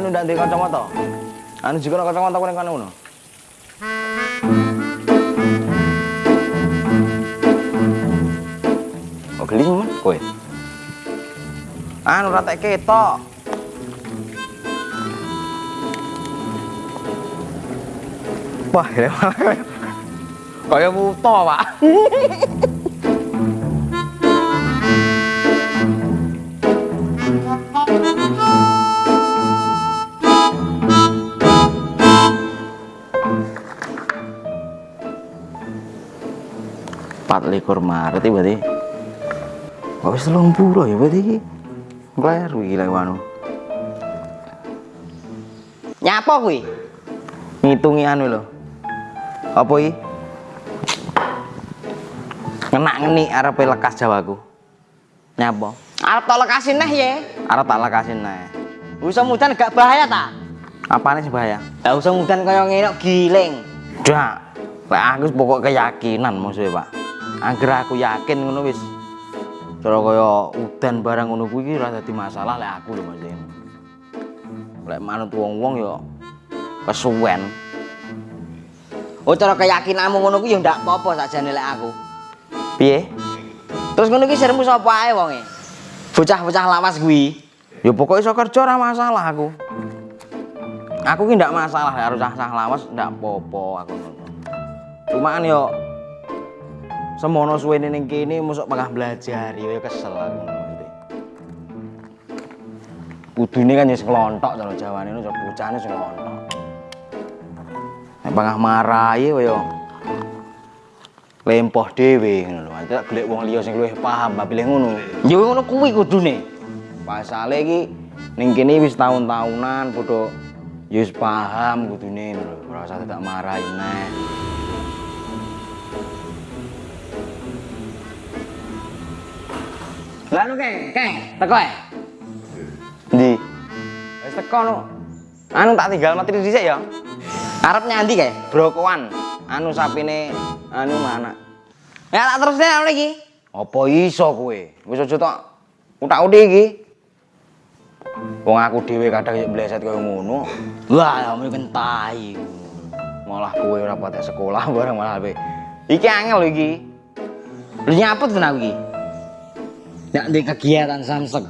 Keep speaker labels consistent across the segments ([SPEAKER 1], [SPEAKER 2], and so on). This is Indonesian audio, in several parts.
[SPEAKER 1] anu ndak ndek kacamata. Anu jika kacamata kuwi kan ngono. Oh, geli men kowe. Anu ra tek ketok. Wah, kaya buta, Pak. empat likur Maret iki berarti Kok wis telung puluh ya berarti iki lek anu Nyapa kuwi? Ngitungi anu lho Apa iki? Ngenak ngeni arep lekas jawaku Nyapa?
[SPEAKER 2] Arep tak lekasin neh ye.
[SPEAKER 1] Arep tak lekasin neh
[SPEAKER 2] Usah mudan gak bahaya ta?
[SPEAKER 1] Apane sih bahaya?
[SPEAKER 2] Lah usah mudan kaya ngene kok giling.
[SPEAKER 1] Dak Lek aku pokok keyakinan maksudnya Pak Angger aku yakin ngono wis cara kaya udan barang ngono kuwi iki ora dadi masalah lek aku lho Mas. Lek manut wong-wong ya kesuwen.
[SPEAKER 2] Oh cara keyakinanmu ngono kuwi ya ndak apa-apa sakjane lek aku.
[SPEAKER 1] Piye?
[SPEAKER 2] Terus ngono ki sirmu sapa ae wonge? Bocah-bocah lawas kuwi.
[SPEAKER 1] Ya pokoknya iso kerja ora masalah aku. Aku ki ndak masalah harus sah lawas ndak apa-apa aku ngono. Cuman yo semono suwene ning kene mosok pengah belajar ya kesel aku ngono. Kudune kan sing klontok cara Jawane cara bocahne sing klontok. Nek pengah marahi yo lempoh dhewe ngono lho. Ate golek wong liya sing luwih paham babile ngono.
[SPEAKER 2] Ya ngono kuwi kudune.
[SPEAKER 1] Pasale iki ning kene wis tahun-tahunan padha ya wis paham ngono lho. Ora usah tak marahi neh.
[SPEAKER 2] Lah nu keng, keng, teko ae.
[SPEAKER 1] Ndi? Wis teko no. Anu tak tinggal mati dhisik ya.
[SPEAKER 2] Arep nyandi kae.
[SPEAKER 1] Brokoan. Anu sapine anu mana?
[SPEAKER 2] Ya tak terusne anu iki.
[SPEAKER 1] Apa iso kowe? Wis aja tok utak-utik iki. Wong aku dhewe kadang yo bleset kaya ngono.
[SPEAKER 2] Wah, kamu kentai.
[SPEAKER 1] Malah kowe ora patek sekolah bareng malah kowe. Iki angel lho iki.
[SPEAKER 2] Lu nyaput tenan iki. Ndak di kegiatan samsek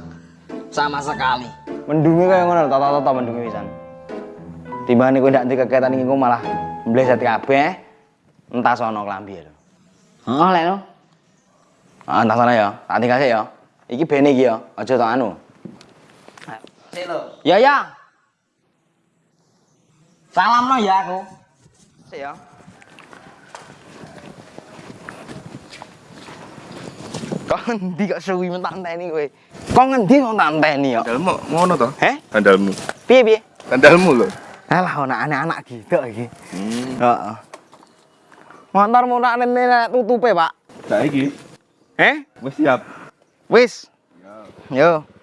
[SPEAKER 2] sama sekali.
[SPEAKER 1] Mendungi kaya ngono lho, tata-tata mendungi pisan. Timbane kowe ndak ndek kegiatan engko malah bleset kabeh. Entah sono klambi lho.
[SPEAKER 2] Oh, lek no.
[SPEAKER 1] Ah, entah sana ya. Tak tinggal sik ya. Iki bene iki ya. Aja tok anu.
[SPEAKER 2] Sik lho.
[SPEAKER 1] Ya ya.
[SPEAKER 2] Salam no ya aku.
[SPEAKER 1] Sik ya. Kok ngendi kok suwi mentak enteni kowe? Kok ngendi kok tak enteni ya?
[SPEAKER 3] Sandalmu ngono to?
[SPEAKER 1] Heh?
[SPEAKER 3] Sandalmu.
[SPEAKER 1] Piye piye?
[SPEAKER 3] Sandalmu lho.
[SPEAKER 1] Alah ana anak-anak gitu iki.
[SPEAKER 3] Hmm.
[SPEAKER 1] Heeh. Motor murah nene tutupe, Pak.
[SPEAKER 3] Saiki
[SPEAKER 1] Eh?
[SPEAKER 3] wis siap.
[SPEAKER 1] Wis. Yo. Ngene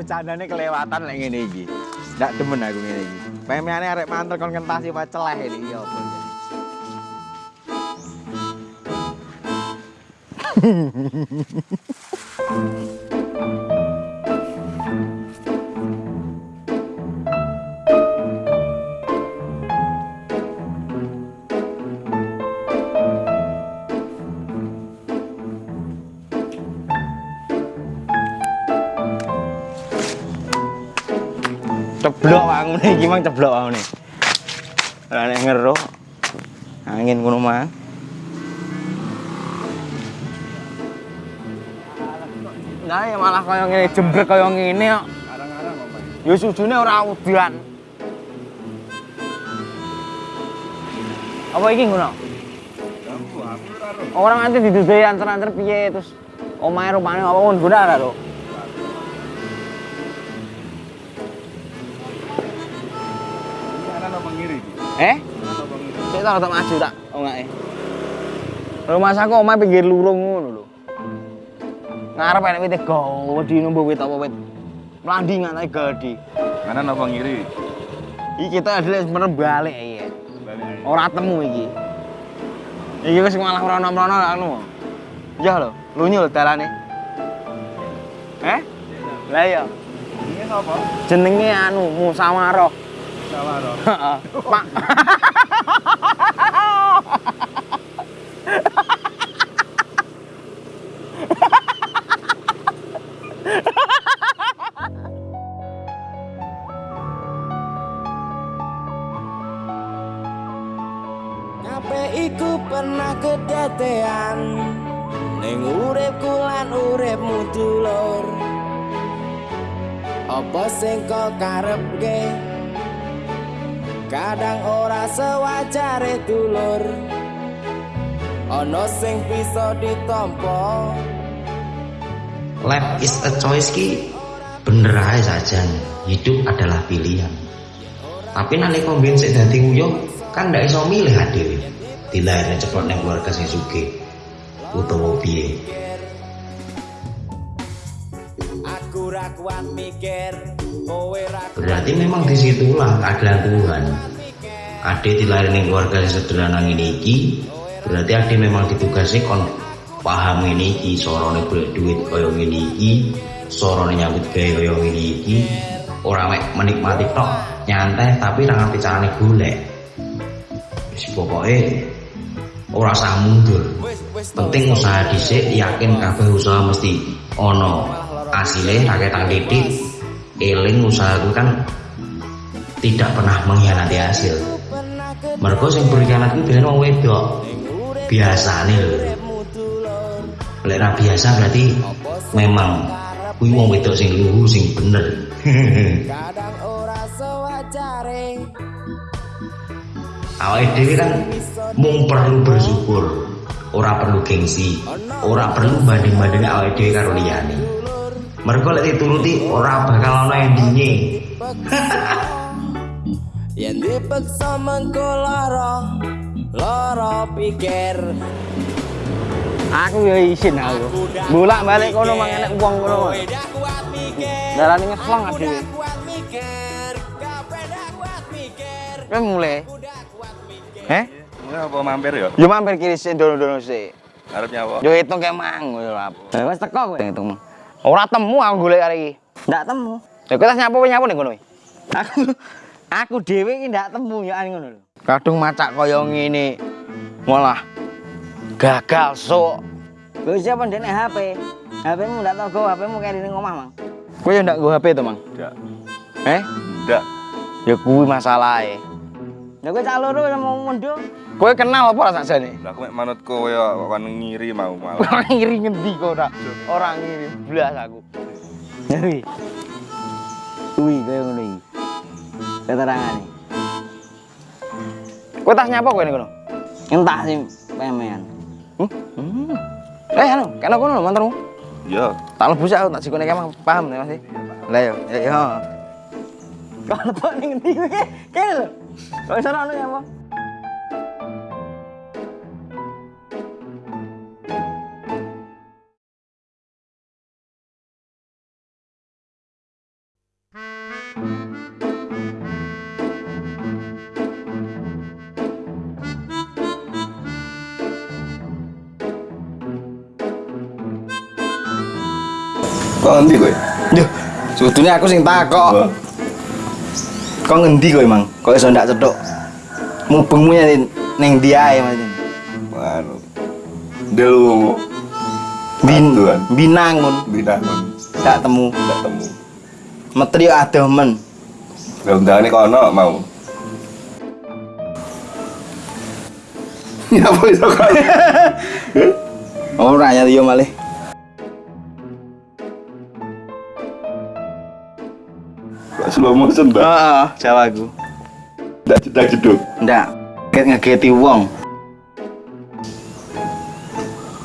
[SPEAKER 1] iki becandane kelewatan lek ngene iki. Ndak demen aku ngene iki. Pemeane arek mantel kon kentasi apa celeh iki apa. Ceblok aku nih, gimana ceblok aku nih. Lah nek ngeruh angin ngono mah. Nah, ya malah kaya ngene jembrek kaya kok.
[SPEAKER 3] Arang-arang apa?
[SPEAKER 1] Ya sujune ora udan. Apa ngono?
[SPEAKER 3] Ora ro.
[SPEAKER 1] Orang nanti didudui anter-anter piye terus omahe rupane apa guna ora to? Eh? Sik tak tak maju tak ongake. Rumah saku omah pinggir lurung ngono lho. Ngarep enek wit gawedi numbu wit apa wit. Melandingan ae gede.
[SPEAKER 3] Mana apa ngiri?
[SPEAKER 1] Iki kita adalah sebenarnya balik.
[SPEAKER 3] Balik.
[SPEAKER 1] Ora temu iki. Iki wis malah rono-rono anu. Ya lho, lunyu lho dalane. Eh? Lah iya,
[SPEAKER 3] Ini apa?
[SPEAKER 1] jenenge anu musyawarah.
[SPEAKER 3] Sawaro.
[SPEAKER 1] Heeh. Pak.
[SPEAKER 4] Iku pernah kedadean ning uripku lan uripmu dulur Apa sing kok karepke Kadang ora sewajare dulur. Ana sing bisa ditampa.
[SPEAKER 2] Life is a choice ki bener aja saja hidup adalah pilihan. Tapi nanti kombin sik dadi kan ndak iso milih dhewe dilahirne cepet nang keluarga sing sugih utawa piye berarti memang di situlah keadilan Tuhan. Ade dilahirkan ning keluarga yang sederhana ini iki berarti Ade memang ditugasi kon paham ini iki sorone golek duit kaya ngene iki sorone nyambut gawe kaya ngene iki. Ora mek menikmati tok nyantai tapi ra ngerti carane golek. Wis pokoke ora usah mundur. Penting usaha dhisik yakin kabeh usaha mesti ono asile rakyat tang titik eling usaha itu kan tidak pernah mengkhianati hasil. Mereka sing berkhianat itu biasanya wong wedok. Biasane lho. Lek ra biasa berarti memang kuwi wong wedok sing luhu sing bener.
[SPEAKER 4] Kadang ora sewajare
[SPEAKER 2] awake dhewe kan mung perlu bersyukur ora perlu gengsi ora perlu banding-banding awake dhewe karo liyane mereka lek dituruti ora bakal ana endinge
[SPEAKER 4] Yen dipeksa mengko lara lara pikir
[SPEAKER 1] Aku ya isin aku. Bolak balik kono mang enek wong kono. Darane ngeslong
[SPEAKER 4] mikir
[SPEAKER 1] Kowe mulai. Eh?
[SPEAKER 3] Ini apa mampir ya?
[SPEAKER 1] Yo mampir kiri sik dono-dono sik.
[SPEAKER 3] Arepnya apa?
[SPEAKER 1] Yo hitung kayak mang yo apa. Wes teko kowe hitung. Ora temu aku golek hari iki. Ndak temu. Lha kowe tas nyapu nyapu ning kono. Aku aku dhewe iki ndak temu ya ngono lho. Kadung macak kaya ngene. Malah gagal sok.
[SPEAKER 5] Lho siapa ndek HP? HP-mu ndak tau go, HP-mu kayak di omah, Mang.
[SPEAKER 1] Kowe yo ndak go HP to, Mang?
[SPEAKER 3] Enggak.
[SPEAKER 1] Eh?
[SPEAKER 3] Enggak.
[SPEAKER 1] Ya kuwi masalahe.
[SPEAKER 5] Lah kowe cak loro mau mondo.
[SPEAKER 1] Kowe kenal apa ora sakjane?
[SPEAKER 3] Lah aku mek manut kowe ya kan ngiri mau malah.
[SPEAKER 1] Ora ngiri ngendi kok ora. Ora ngiri blas aku.
[SPEAKER 5] Kuwi. Kuwi kaya ngono iki. Keterangane.
[SPEAKER 1] Kowe tas nyapa kowe ning kono?
[SPEAKER 5] Entah sih pemean.
[SPEAKER 1] Hmm. Eh, anu, kena kono lho mantermu.
[SPEAKER 3] Iya.
[SPEAKER 1] Tak lebu sik aku tak sikone emang paham ya Mas. Lah yo, yo. yo.
[SPEAKER 5] Kalau kok ning ngendi kowe? Kene lho. Kok iso ono ya apa?
[SPEAKER 3] Kok ngendi kowe?
[SPEAKER 1] Yo, sebetulnya aku sing takok. Kok ngendi kowe, Mang? Kok iso ndak cethuk? Mubengmu ning ning ndi ae, Mas.
[SPEAKER 3] Anu. Delu
[SPEAKER 1] Bin, binangun,
[SPEAKER 3] binangun.
[SPEAKER 1] tak temu.
[SPEAKER 3] Enggak temu.
[SPEAKER 1] Metri adoh men.
[SPEAKER 3] Lah undangane kono mau. Ya apa iso kok?
[SPEAKER 1] Ora ya yo malih.
[SPEAKER 3] Slow motion dah?
[SPEAKER 1] Heeh, jawaku.
[SPEAKER 3] Enggak cedak jeduk.
[SPEAKER 1] Ndak. Ket ngegeti wong.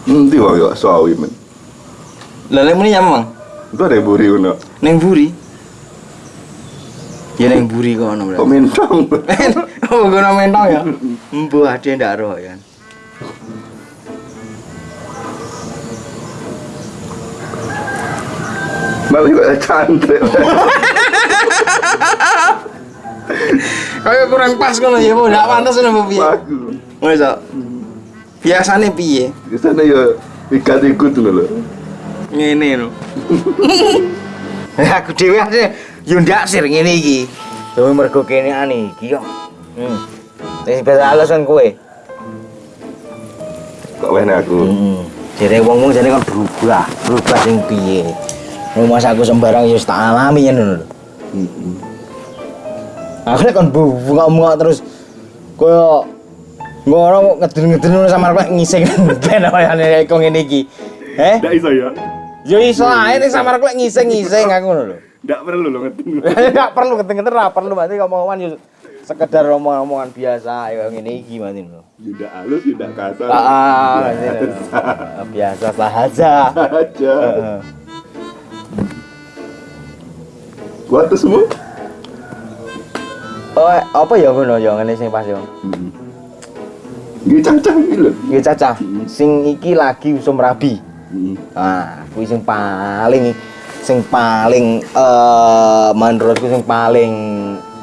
[SPEAKER 3] Nanti wong yo sawi men.
[SPEAKER 1] Lah lek muni nyamang
[SPEAKER 3] Itu ada buri ngono.
[SPEAKER 1] ning buri. Ya ning buri kono
[SPEAKER 3] Kok
[SPEAKER 1] berarti.
[SPEAKER 3] mentong?
[SPEAKER 1] guna mentong ya. Mbuh ade ndak roh ya.
[SPEAKER 3] Malah kok cantik.
[SPEAKER 1] Kayak kurang pas ngono ya, Bu. Ndak pantes ngono piye.
[SPEAKER 3] Bagus.
[SPEAKER 1] Wis kok. Biasane piye?
[SPEAKER 3] Di sana ya ikut-ikut dulu loh.
[SPEAKER 1] Ngene lho. Aku dhewe asline yo ndak sir ngene iki. Dewe mergo kene ane iki yo. Hmm. Wis biasa alasan kowe.
[SPEAKER 3] Kok wene aku.
[SPEAKER 1] Heeh. Jere wong-wong jane kan berubah, berubah sing piye. Rumah aku sembarang ya wis tak alami ngono lho.
[SPEAKER 3] Heeh.
[SPEAKER 1] Aku nek kon bungak-bungak terus koyo ngono ngeden-ngeden ngono sama arep ngising ben oyane kok ngene iki. Eh?
[SPEAKER 3] Ndak iso ya.
[SPEAKER 1] Yo iso ae ning sama arep ngising-ngising aku ngono lho.
[SPEAKER 3] Ndak perlu lo ngerti.
[SPEAKER 1] Enggak perlu ngeten-ngeten ra perlu berarti ngomong-ngomongan yo sekedar omong-omongan biasa ya ngene iki berarti lho.
[SPEAKER 3] Yuda halus, yuda kasar.
[SPEAKER 1] Ah, ini lho. biasa saja.
[SPEAKER 3] aja.
[SPEAKER 1] Heeh.
[SPEAKER 3] Kuat tuh semua.
[SPEAKER 1] Oh, apa ya ngono ya ngene sing pas yo.
[SPEAKER 3] Gini cacah gitu loh.
[SPEAKER 1] Iki cacah. Sing iki lagi usum rabi. Ah, kuwi sing paling sing paling eh menurutku sing paling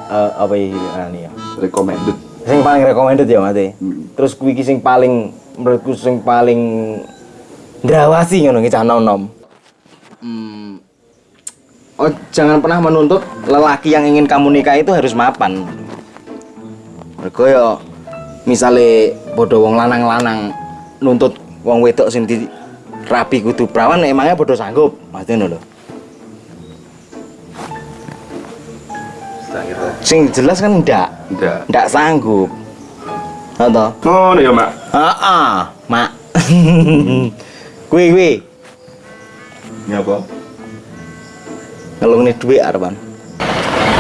[SPEAKER 1] eh apa ya?
[SPEAKER 3] Recommended.
[SPEAKER 1] Sing paling recommended ya mate.
[SPEAKER 3] Hmm.
[SPEAKER 1] Terus kuwi iki sing paling menurutku sing paling ndrawasi ngono iki cah nom. Hmm. Oh, jangan pernah menuntut lelaki yang ingin kamu nikahi itu harus mapan. Mergo ya misale bodoh wong lanang-lanang nuntut wong wedok sing di rapi kudu perawan emangnya bodoh sanggup. Mati lho. Sing jelas kan ndak,
[SPEAKER 3] Enggak.
[SPEAKER 1] ndak sanggup. Atau?
[SPEAKER 3] Oh, ya mak.
[SPEAKER 1] Heeh, Mak. Kuwi kuwi
[SPEAKER 3] Ini apa?
[SPEAKER 1] ngelungne dhuwit arepan.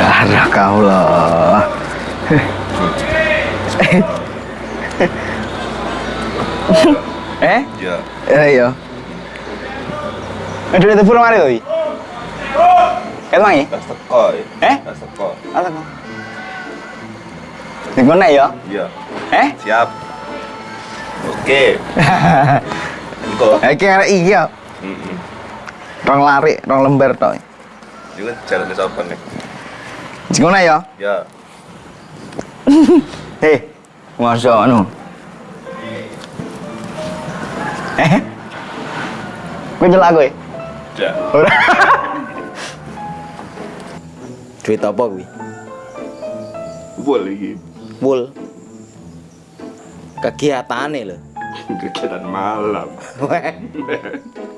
[SPEAKER 1] Arah kau lah. eh?
[SPEAKER 3] Ya.
[SPEAKER 1] Eh iya. Ada itu pulang hari tadi. Ket mangi?
[SPEAKER 3] Tas teko. ya.
[SPEAKER 1] Eh?
[SPEAKER 3] Tas teko.
[SPEAKER 1] Ala kau. Ning kono ya?
[SPEAKER 3] Iya.
[SPEAKER 1] Eh?
[SPEAKER 3] Siap. Oke. Engko.
[SPEAKER 1] Iki arek iya.
[SPEAKER 3] Heeh.
[SPEAKER 1] Rong lari, rong lembar tok.
[SPEAKER 3] Iku jalan ke sopan nih.
[SPEAKER 1] Sing kono ya?
[SPEAKER 3] Ya.
[SPEAKER 1] Hei, masa anu? Eh? Kau nyela gue?
[SPEAKER 3] Ya.
[SPEAKER 1] Ora. Duit apa kuwi?
[SPEAKER 3] Boleh iki.
[SPEAKER 1] Full. Kegiatane lho.
[SPEAKER 3] Kegiatan malam.